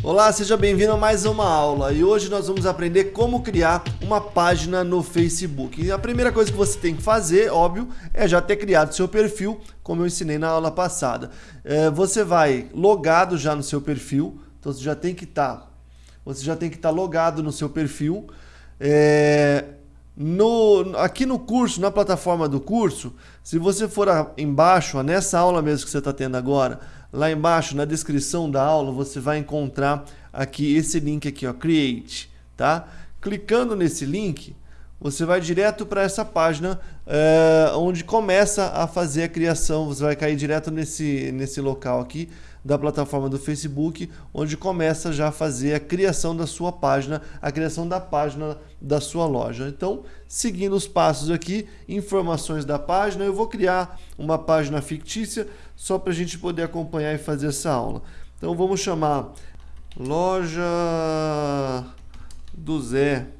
Olá, seja bem-vindo a mais uma aula e hoje nós vamos aprender como criar uma página no Facebook. E a primeira coisa que você tem que fazer, óbvio, é já ter criado seu perfil, como eu ensinei na aula passada. É, você vai logado já no seu perfil, então você já tem que estar, tá, você já tem que estar tá logado no seu perfil. É, no, aqui no curso, na plataforma do curso, se você for a, embaixo, nessa aula mesmo que você está tendo agora, Lá embaixo, na descrição da aula, você vai encontrar aqui esse link aqui, ó, Create, tá? Clicando nesse link, você vai direto para essa página é, onde começa a fazer a criação. Você vai cair direto nesse, nesse local aqui da plataforma do Facebook, onde começa já a fazer a criação da sua página, a criação da página da sua loja. Então, seguindo os passos aqui, informações da página, eu vou criar uma página fictícia só para a gente poder acompanhar e fazer essa aula. Então, vamos chamar loja do Zé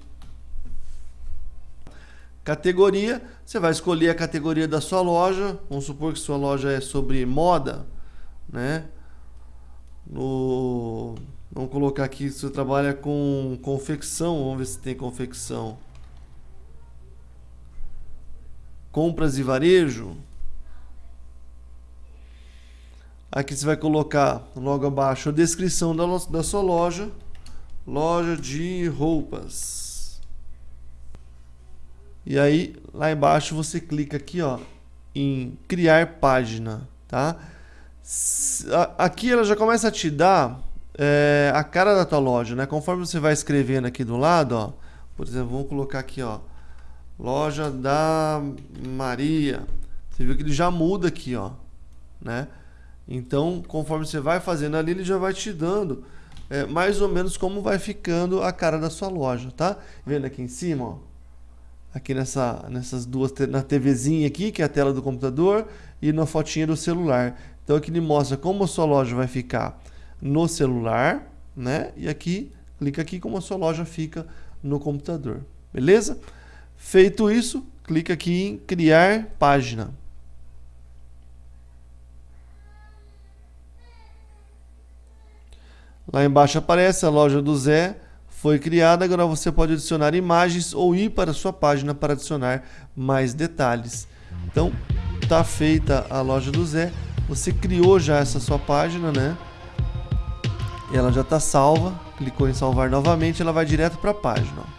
Categoria, você vai escolher a categoria da sua loja. Vamos supor que sua loja é sobre moda, né? No, vamos colocar aqui se você trabalha com confecção, vamos ver se tem confecção. Compras e varejo. Aqui você vai colocar logo abaixo a descrição da, da sua loja. Loja de roupas. E aí, lá embaixo, você clica aqui, ó, em criar página, tá? Aqui ela já começa a te dar é, a cara da tua loja, né? Conforme você vai escrevendo aqui do lado, ó, por exemplo, vamos colocar aqui, ó, loja da Maria. Você viu que ele já muda aqui, ó, né? Então, conforme você vai fazendo ali, ele já vai te dando é, mais ou menos como vai ficando a cara da sua loja, tá? Vendo aqui em cima, ó, aqui nessa, nessas duas, na TVzinha aqui, que é a tela do computador, e na fotinha do celular. Então aqui ele mostra como a sua loja vai ficar no celular, né? E aqui, clica aqui como a sua loja fica no computador. Beleza? Feito isso, clica aqui em criar página. Lá embaixo aparece a loja do Zé, foi criada, agora você pode adicionar imagens ou ir para a sua página para adicionar mais detalhes. Então, está feita a loja do Zé, você criou já essa sua página, né? Ela já está salva, clicou em salvar novamente, ela vai direto para a página.